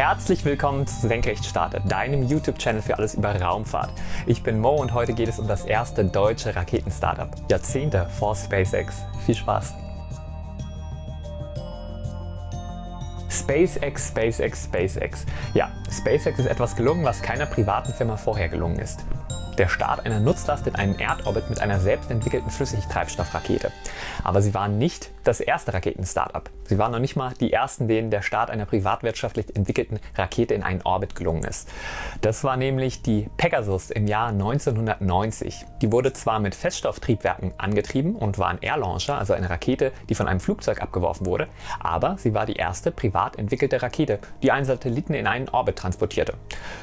Herzlich willkommen zu Senkrechtstarter, deinem YouTube-Channel für alles über Raumfahrt. Ich bin Mo und heute geht es um das erste deutsche Raketen-Startup. Jahrzehnte vor SpaceX. Viel Spaß! SpaceX, SpaceX, SpaceX. Ja, SpaceX ist etwas gelungen, was keiner privaten Firma vorher gelungen ist der Start einer Nutzlast in einen Erdorbit mit einer selbst entwickelten Flüssigtreibstoffrakete. Aber sie waren nicht das erste Raketen-Startup. Sie waren noch nicht mal die ersten, denen der Start einer privatwirtschaftlich entwickelten Rakete in einen Orbit gelungen ist. Das war nämlich die Pegasus im Jahr 1990. Die wurde zwar mit Feststofftriebwerken angetrieben und war ein Airlauncher, also eine Rakete, die von einem Flugzeug abgeworfen wurde, aber sie war die erste privat entwickelte Rakete, die einen Satelliten in einen Orbit transportierte.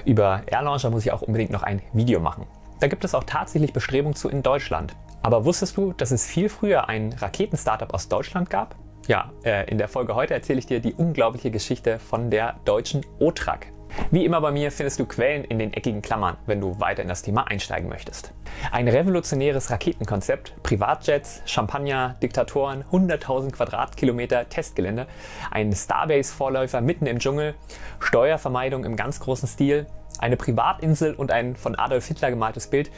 Über Airlauncher muss ich auch unbedingt noch ein Video machen. Da gibt es auch tatsächlich Bestrebungen zu in Deutschland. Aber wusstest du, dass es viel früher ein Raketen-Startup aus Deutschland gab? Ja, äh, in der Folge heute erzähle ich dir die unglaubliche Geschichte von der deutschen OTRAG. Wie immer bei mir findest du Quellen in den eckigen Klammern, wenn du weiter in das Thema einsteigen möchtest. Ein revolutionäres Raketenkonzept, Privatjets, Champagner, Diktatoren, 100.000 Quadratkilometer Testgelände, ein Starbase-Vorläufer mitten im Dschungel, Steuervermeidung im ganz großen Stil, eine Privatinsel und ein von Adolf Hitler gemaltes Bild.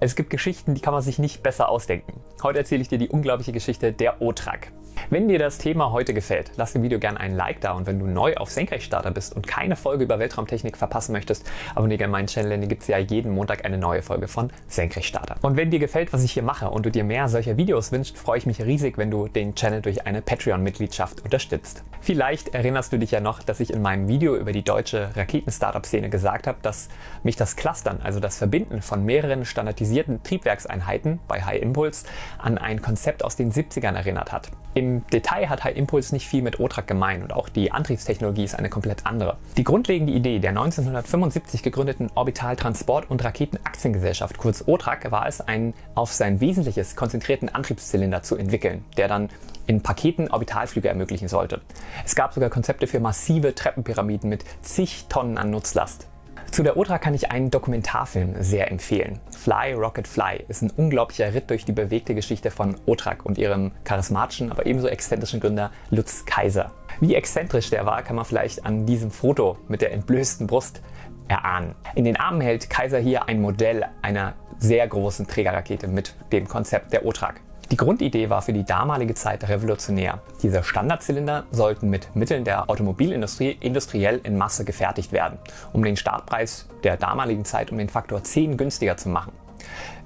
Es gibt Geschichten, die kann man sich nicht besser ausdenken. Heute erzähle ich dir die unglaubliche Geschichte der OTRAG. Wenn dir das Thema heute gefällt, lass dem Video gerne einen Like da und wenn du neu auf Senkrechtstarter bist und keine Folge über Weltraumtechnik verpassen möchtest, abonniere gerne meinen Channel, denn hier gibt es ja jeden Montag eine neue Folge von Senkrechtstarter. Und wenn dir gefällt, was ich hier mache und du dir mehr solcher Videos wünschst, freue ich mich riesig, wenn du den Channel durch eine Patreon-Mitgliedschaft unterstützt. Vielleicht erinnerst du dich ja noch, dass ich in meinem Video über die deutsche Raketen-Startup-Szene gesagt habe, dass mich das Clustern, also das Verbinden von mehreren standardisierten Triebwerkseinheiten bei High Impulse an ein Konzept aus den 70ern erinnert hat. Im Detail hat High Impulse nicht viel mit OTRAG gemein und auch die Antriebstechnologie ist eine komplett andere. Die grundlegende Idee der 1975 gegründeten Orbital Transport- und Raketenaktiengesellschaft, kurz OTRAG, war es, einen auf sein Wesentliches konzentrierten Antriebszylinder zu entwickeln, der dann in Paketen Orbitalflüge ermöglichen sollte. Es gab sogar Konzepte für massive Treppenpyramiden mit zig Tonnen an Nutzlast. Zu der Otra kann ich einen Dokumentarfilm sehr empfehlen. Fly Rocket Fly ist ein unglaublicher Ritt durch die bewegte Geschichte von Otrak und ihrem charismatischen, aber ebenso exzentrischen Gründer Lutz Kaiser. Wie exzentrisch der war, kann man vielleicht an diesem Foto mit der entblößten Brust erahnen. In den Armen hält Kaiser hier ein Modell einer sehr großen Trägerrakete mit dem Konzept der Otrak. Die Grundidee war für die damalige Zeit revolutionär. Diese Standardzylinder sollten mit Mitteln der Automobilindustrie industriell in Masse gefertigt werden, um den Startpreis der damaligen Zeit um den Faktor 10 günstiger zu machen.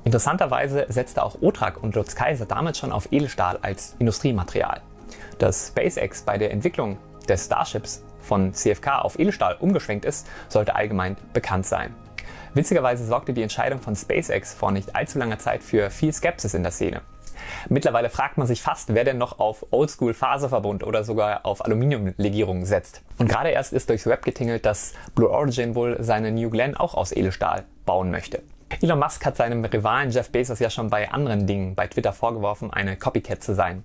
Interessanterweise setzte auch Otrak und Lutz Kaiser damals schon auf Edelstahl als Industriematerial. Dass SpaceX bei der Entwicklung des Starships von CFK auf Edelstahl umgeschwenkt ist, sollte allgemein bekannt sein. Witzigerweise sorgte die Entscheidung von SpaceX vor nicht allzu langer Zeit für viel Skepsis in der Szene. Mittlerweile fragt man sich fast, wer denn noch auf Oldschool Faserverbund oder sogar auf Aluminiumlegierungen setzt. Und gerade erst ist durchs Web getingelt, dass Blue Origin wohl seine New Glenn auch aus Edelstahl bauen möchte. Elon Musk hat seinem Rivalen Jeff Bezos ja schon bei anderen Dingen bei Twitter vorgeworfen, eine Copycat zu sein.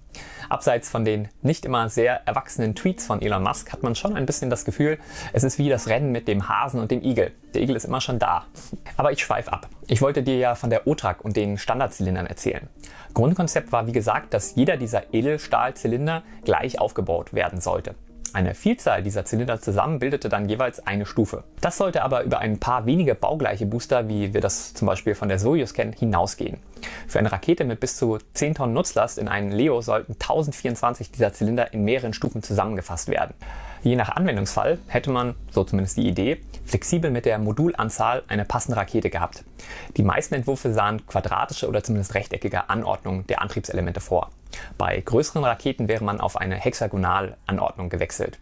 Abseits von den nicht immer sehr erwachsenen Tweets von Elon Musk hat man schon ein bisschen das Gefühl, es ist wie das Rennen mit dem Hasen und dem Igel. Der Igel ist immer schon da. Aber ich schweife ab. Ich wollte dir ja von der OTRAG und den Standardzylindern erzählen. Grundkonzept war wie gesagt, dass jeder dieser Edelstahlzylinder gleich aufgebaut werden sollte. Eine Vielzahl dieser Zylinder zusammen bildete dann jeweils eine Stufe. Das sollte aber über ein paar wenige baugleiche Booster, wie wir das zum Beispiel von der Soyuz kennen, hinausgehen. Für eine Rakete mit bis zu 10 Tonnen Nutzlast in einen Leo sollten 1024 dieser Zylinder in mehreren Stufen zusammengefasst werden. Je nach Anwendungsfall hätte man, so zumindest die Idee, flexibel mit der Modulanzahl eine passende Rakete gehabt. Die meisten Entwürfe sahen quadratische oder zumindest rechteckige Anordnung der Antriebselemente vor. Bei größeren Raketen wäre man auf eine Hexagonalanordnung gewechselt.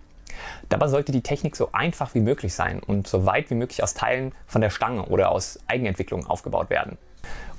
Dabei sollte die Technik so einfach wie möglich sein und so weit wie möglich aus Teilen von der Stange oder aus Eigenentwicklung aufgebaut werden.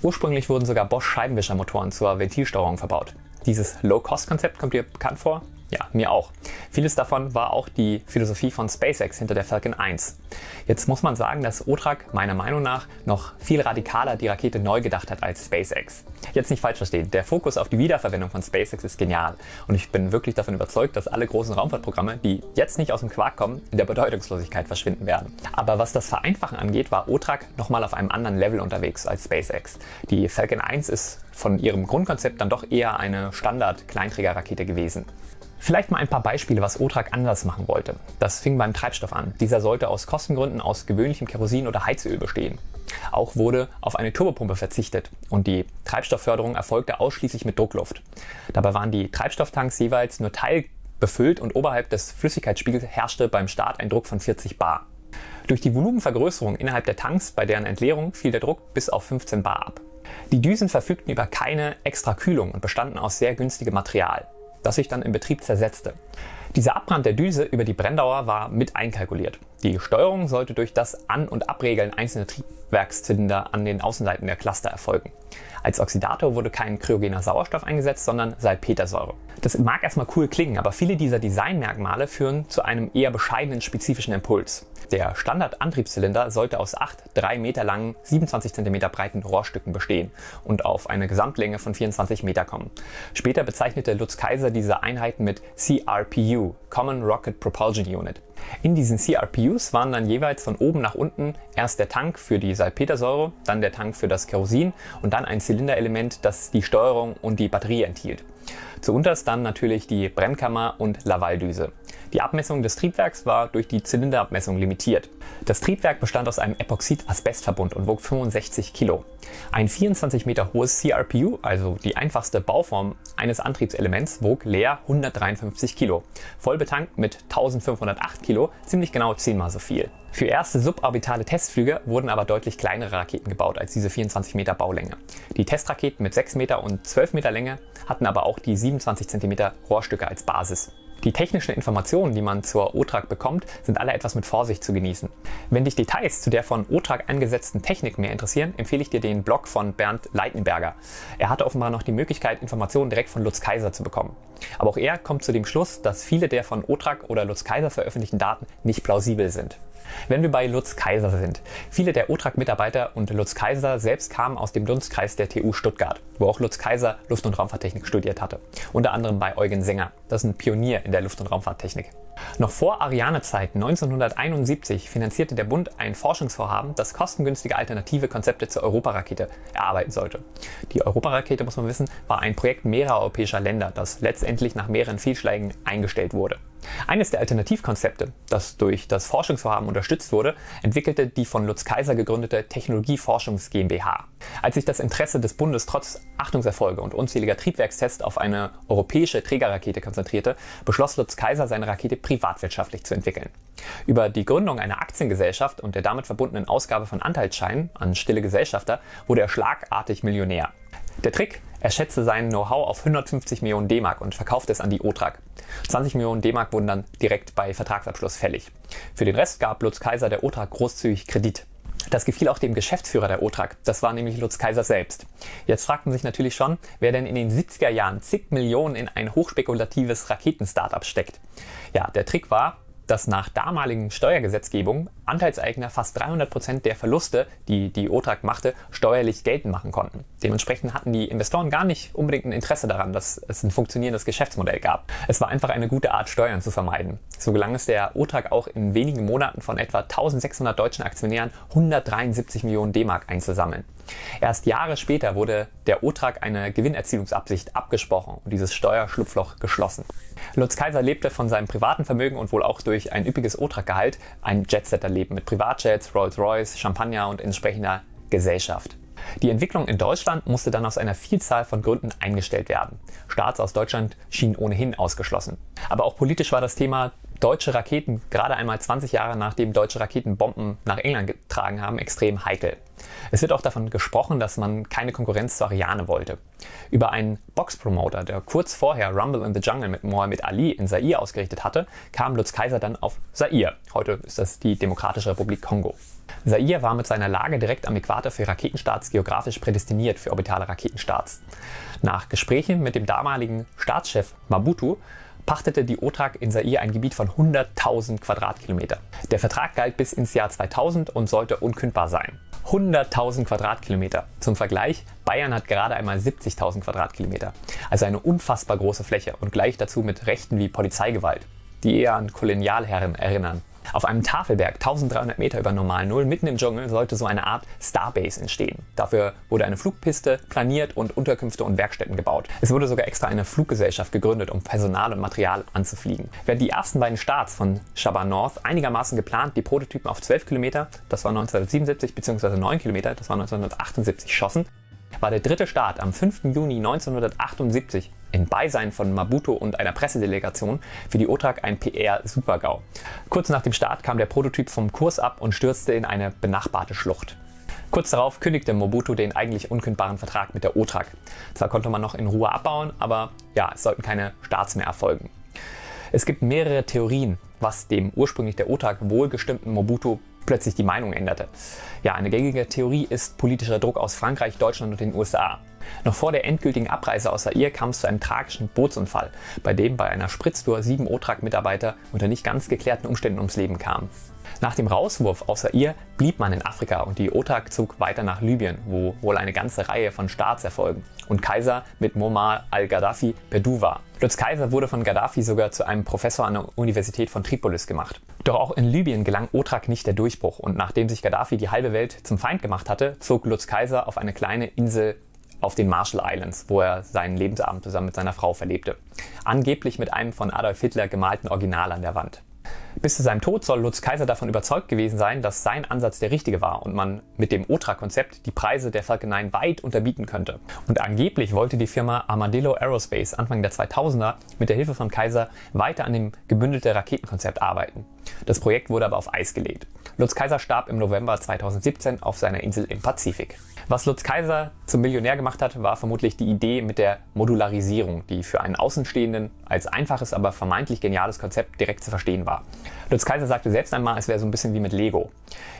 Ursprünglich wurden sogar Bosch Scheibenwischermotoren zur Ventilsteuerung verbaut. Dieses Low-Cost-Konzept kommt dir bekannt vor? Ja, mir auch. Vieles davon war auch die Philosophie von SpaceX hinter der Falcon 1. Jetzt muss man sagen, dass Otrak meiner Meinung nach noch viel radikaler die Rakete neu gedacht hat als SpaceX. Jetzt nicht falsch verstehen, der Fokus auf die Wiederverwendung von SpaceX ist genial und ich bin wirklich davon überzeugt, dass alle großen Raumfahrtprogramme, die jetzt nicht aus dem Quark kommen, in der Bedeutungslosigkeit verschwinden werden. Aber was das Vereinfachen angeht, war Otrak nochmal auf einem anderen Level unterwegs als SpaceX. Die Falcon 1 ist von ihrem Grundkonzept dann doch eher eine Standard-Kleinträgerrakete gewesen. Vielleicht mal ein paar Beispiele, was OTRAG anders machen wollte. Das fing beim Treibstoff an. Dieser sollte aus Kostengründen aus gewöhnlichem Kerosin oder Heizöl bestehen. Auch wurde auf eine Turbopumpe verzichtet und die Treibstoffförderung erfolgte ausschließlich mit Druckluft. Dabei waren die Treibstofftanks jeweils nur teilbefüllt und oberhalb des Flüssigkeitsspiegels herrschte beim Start ein Druck von 40 bar. Durch die Volumenvergrößerung innerhalb der Tanks bei deren Entleerung fiel der Druck bis auf 15 bar ab. Die Düsen verfügten über keine extra Kühlung und bestanden aus sehr günstigem Material das sich dann im Betrieb zersetzte. Dieser Abbrand der Düse über die Brenndauer war mit einkalkuliert. Die Steuerung sollte durch das An- und Abregeln einzelner Triebwerkszylinder an den Außenseiten der Cluster erfolgen. Als Oxidator wurde kein kryogener Sauerstoff eingesetzt, sondern Salpetersäure. Das mag erstmal cool klingen, aber viele dieser Designmerkmale führen zu einem eher bescheidenen spezifischen Impuls. Der Standard-Antriebszylinder sollte aus acht 3 Meter langen, 27 cm breiten Rohrstücken bestehen und auf eine Gesamtlänge von 24 Meter kommen. Später bezeichnete Lutz Kaiser diese Einheiten mit CRPU, Common Rocket Propulsion Unit. In diesen CRPUs waren dann jeweils von oben nach unten erst der Tank für die Salpetersäure, dann der Tank für das Kerosin und dann ein Zylinderelement, das die Steuerung und die Batterie enthielt. Zuunterst dann natürlich die Brennkammer und Lavaldüse. Die Abmessung des Triebwerks war durch die Zylinderabmessung limitiert. Das Triebwerk bestand aus einem Epoxid-Asbestverbund und wog 65 Kilo. Ein 24 Meter hohes CRPU, also die einfachste Bauform eines Antriebselements, wog leer 153 Kilo. Voll betankt mit 1508 Kilo, ziemlich genau zehnmal so viel. Für erste suborbitale Testflüge wurden aber deutlich kleinere Raketen gebaut als diese 24 Meter Baulänge. Die Testraketen mit 6 Meter und 12 Meter Länge hatten aber auch die 27 cm Rohrstücke als Basis. Die technischen Informationen, die man zur OTRAG bekommt, sind alle etwas mit Vorsicht zu genießen. Wenn dich Details zu der von OTRAG eingesetzten Technik mehr interessieren, empfehle ich dir den Blog von Bernd Leitenberger. Er hatte offenbar noch die Möglichkeit, Informationen direkt von Lutz Kaiser zu bekommen. Aber auch er kommt zu dem Schluss, dass viele der von OTRAG oder Lutz Kaiser veröffentlichten Daten nicht plausibel sind. Wenn wir bei Lutz Kaiser sind. Viele der OTRAG-Mitarbeiter und Lutz Kaiser selbst kamen aus dem Dunstkreis der TU Stuttgart, wo auch Lutz Kaiser Luft- und Raumfahrttechnik studiert hatte. Unter anderem bei Eugen Sänger. Das ist ein Pionier in der Luft- und Raumfahrttechnik. Noch vor Ariane-Zeit 1971 finanzierte der Bund ein Forschungsvorhaben, das kostengünstige alternative Konzepte zur Europarakete erarbeiten sollte. Die Europarakete, muss man wissen, war ein Projekt mehrerer europäischer Länder, das letztendlich nach mehreren Fehlschlägen eingestellt wurde. Eines der Alternativkonzepte, das durch das Forschungsvorhaben unterstützt wurde, entwickelte die von Lutz Kaiser gegründete Technologieforschungs GmbH. Als sich das Interesse des Bundes trotz Achtungserfolge und unzähliger Triebwerkstests auf eine europäische Trägerrakete konzentrierte, beschloss Lutz Kaiser, seine Rakete privatwirtschaftlich zu entwickeln. Über die Gründung einer Aktiengesellschaft und der damit verbundenen Ausgabe von Anteilsscheinen an stille Gesellschafter wurde er schlagartig Millionär. Der Trick, er schätzte sein Know-how auf 150 Millionen D-Mark und verkaufte es an die OTRAG. 20 Millionen D-Mark wurden dann direkt bei Vertragsabschluss fällig. Für den Rest gab Lutz Kaiser der OTRAG großzügig Kredit. Das gefiel auch dem Geschäftsführer der OTRAG. Das war nämlich Lutz Kaiser selbst. Jetzt fragten sich natürlich schon, wer denn in den 70er Jahren zig Millionen in ein hochspekulatives Raketen-Startup steckt. Ja, der Trick war, dass nach damaligen Steuergesetzgebung Anteilseigner fast 300 Prozent der Verluste, die die OTRAG machte, steuerlich geltend machen konnten. Dementsprechend hatten die Investoren gar nicht unbedingt ein Interesse daran, dass es ein funktionierendes Geschäftsmodell gab. Es war einfach eine gute Art, Steuern zu vermeiden. So gelang es der OTRAG auch in wenigen Monaten von etwa 1600 deutschen Aktionären 173 Millionen D-Mark einzusammeln. Erst Jahre später wurde der OTRAG eine Gewinnerzielungsabsicht abgesprochen und dieses Steuerschlupfloch geschlossen. Lutz Kaiser lebte von seinem privaten Vermögen und wohl auch durch ein üppiges OTRAG-Gehalt ein Jetsetter-Leben mit Privatjets, Rolls-Royce, Champagner und entsprechender Gesellschaft. Die Entwicklung in Deutschland musste dann aus einer Vielzahl von Gründen eingestellt werden. Staats aus Deutschland schien ohnehin ausgeschlossen. Aber auch politisch war das Thema deutsche Raketen, gerade einmal 20 Jahre nachdem deutsche Raketen Bomben nach England getragen haben, extrem heikel. Es wird auch davon gesprochen, dass man keine Konkurrenz zu Ariane wollte. Über einen Box-Promoter, der kurz vorher Rumble in the Jungle mit Mohammed Ali in Zaire ausgerichtet hatte, kam Lutz Kaiser dann auf Zaire. Heute ist das die Demokratische Republik Kongo. Zaire war mit seiner Lage direkt am Äquator für Raketenstarts geografisch prädestiniert für orbitale Raketenstarts. Nach Gesprächen mit dem damaligen Staatschef Mabutu pachtete die OTRAG in Zaire ein Gebiet von 100.000 Quadratkilometer. Der Vertrag galt bis ins Jahr 2000 und sollte unkündbar sein. 100.000 Quadratkilometer. Zum Vergleich, Bayern hat gerade einmal 70.000 Quadratkilometer. Also eine unfassbar große Fläche und gleich dazu mit Rechten wie Polizeigewalt, die eher an Kolonialherren erinnern. Auf einem Tafelberg 1300 Meter über Normal Null mitten im Dschungel sollte so eine Art Starbase entstehen. Dafür wurde eine Flugpiste planiert und Unterkünfte und Werkstätten gebaut. Es wurde sogar extra eine Fluggesellschaft gegründet, um Personal und Material anzufliegen. Während die ersten beiden Starts von Shabba North einigermaßen geplant die Prototypen auf 12 Kilometer, das war 1977, bzw. 9 Kilometer, das war 1978, schossen, war der dritte Start am 5. Juni 1978 in Beisein von Mabuto und einer Pressedelegation für die OTRAG ein PR-Supergau. Kurz nach dem Start kam der Prototyp vom Kurs ab und stürzte in eine benachbarte Schlucht. Kurz darauf kündigte Mobutu den eigentlich unkündbaren Vertrag mit der OTRAG. Zwar konnte man noch in Ruhe abbauen, aber ja, es sollten keine Starts mehr erfolgen. Es gibt mehrere Theorien, was dem ursprünglich der OTAG wohlgestimmten Mobutu plötzlich die Meinung änderte. Ja, eine gängige Theorie ist politischer Druck aus Frankreich, Deutschland und den USA. Noch vor der endgültigen Abreise aus Zaire kam es zu einem tragischen Bootsunfall, bei dem bei einer Spritztour sieben OTRAG-Mitarbeiter unter nicht ganz geklärten Umständen ums Leben kamen. Nach dem Rauswurf aus Zaire blieb man in Afrika und die OTAG zog weiter nach Libyen, wo wohl eine ganze Reihe von Starts erfolgen und Kaiser mit Muammar al-Gaddafi Perdu war. Lutz Kaiser wurde von Gaddafi sogar zu einem Professor an der Universität von Tripolis gemacht. Doch auch in Libyen gelang OTRAG nicht der Durchbruch und nachdem sich Gaddafi die halbe Welt zum Feind gemacht hatte, zog Lutz Kaiser auf eine kleine Insel auf den Marshall Islands, wo er seinen Lebensabend zusammen mit seiner Frau verlebte. Angeblich mit einem von Adolf Hitler gemalten Original an der Wand. Bis zu seinem Tod soll Lutz Kaiser davon überzeugt gewesen sein, dass sein Ansatz der richtige war und man mit dem OTRA-Konzept die Preise der Falcon 9 weit unterbieten könnte. Und angeblich wollte die Firma Armadillo Aerospace Anfang der 2000er mit der Hilfe von Kaiser weiter an dem gebündelte Raketenkonzept arbeiten. Das Projekt wurde aber auf Eis gelegt. Lutz Kaiser starb im November 2017 auf seiner Insel im Pazifik. Was Lutz Kaiser zum Millionär gemacht hat, war vermutlich die Idee mit der Modularisierung, die für einen Außenstehenden als einfaches, aber vermeintlich geniales Konzept direkt zu verstehen war. Lutz Kaiser sagte selbst einmal, es wäre so ein bisschen wie mit Lego.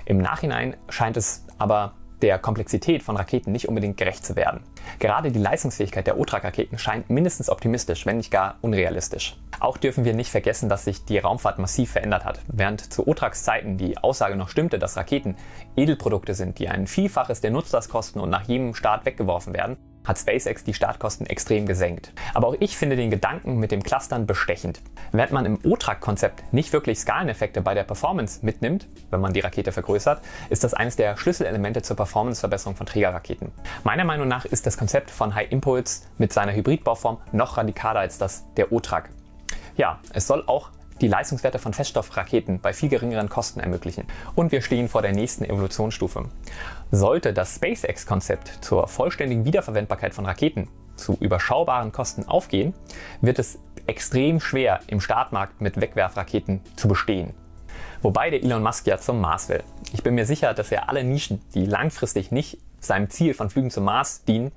Im Nachhinein scheint es aber der Komplexität von Raketen nicht unbedingt gerecht zu werden. Gerade die Leistungsfähigkeit der OTRAG-Raketen scheint mindestens optimistisch, wenn nicht gar unrealistisch. Auch dürfen wir nicht vergessen, dass sich die Raumfahrt massiv verändert hat. Während zu OTRAGs Zeiten die Aussage noch stimmte, dass Raketen Edelprodukte sind, die ein Vielfaches der Nutzlastkosten und nach jedem Start weggeworfen werden, hat SpaceX die Startkosten extrem gesenkt. Aber auch ich finde den Gedanken mit dem Clustern bestechend. Während man im OTRAC-Konzept nicht wirklich Skaleneffekte bei der Performance mitnimmt, wenn man die Rakete vergrößert, ist das eines der Schlüsselelemente zur Performanceverbesserung von Trägerraketen. Meiner Meinung nach ist das Konzept von High Impulse mit seiner Hybridbauform noch radikaler als das der OTRAC. Ja, es soll auch die Leistungswerte von Feststoffraketen bei viel geringeren Kosten ermöglichen. Und wir stehen vor der nächsten Evolutionsstufe. Sollte das SpaceX-Konzept zur vollständigen Wiederverwendbarkeit von Raketen zu überschaubaren Kosten aufgehen, wird es extrem schwer im Startmarkt mit Wegwerfraketen zu bestehen. Wobei der Elon Musk ja zum Mars will. Ich bin mir sicher, dass er alle Nischen, die langfristig nicht seinem Ziel von Flügen zum Mars dienen,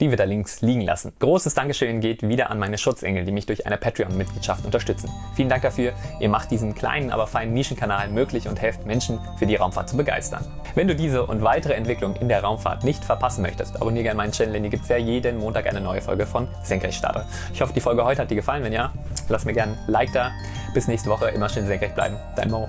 die wir da links liegen lassen. Großes Dankeschön geht wieder an meine Schutzengel, die mich durch eine Patreon-Mitgliedschaft unterstützen. Vielen Dank dafür. Ihr macht diesen kleinen, aber feinen Nischenkanal möglich und helft Menschen für die Raumfahrt zu begeistern. Wenn du diese und weitere Entwicklungen in der Raumfahrt nicht verpassen möchtest, abonniere gerne meinen Channel, denn hier gibt es ja jeden Montag eine neue Folge von Senkrechtstarter. Ich hoffe, die Folge heute hat dir gefallen. Wenn ja, lass mir gerne ein Like da. Bis nächste Woche. Immer schön senkrecht bleiben. Dein Mo.